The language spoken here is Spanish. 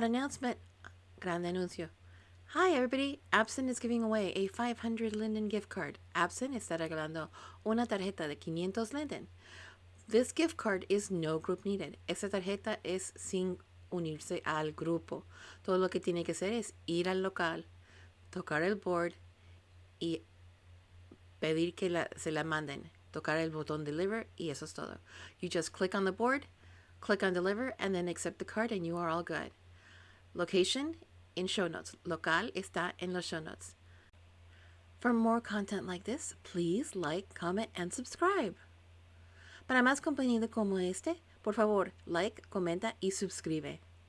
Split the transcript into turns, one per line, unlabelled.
Announcement. Grande anuncio. Hi everybody, Absent is giving away a 500 Linden gift card. Absent está regalando una tarjeta de 500 Linden. This gift card is no group needed. Esta tarjeta es sin unirse al grupo. Todo lo que tiene que hacer es ir al local, tocar el board y pedir que se la manden. Tocar el botón deliver y eso es todo. You just click on the board, click on deliver, and then accept the card and you are all good. Location in show notes. Local está en los show notes. For more content like this, please like, comment, and subscribe. Para más contenido como este, por favor, like, comenta y suscribe.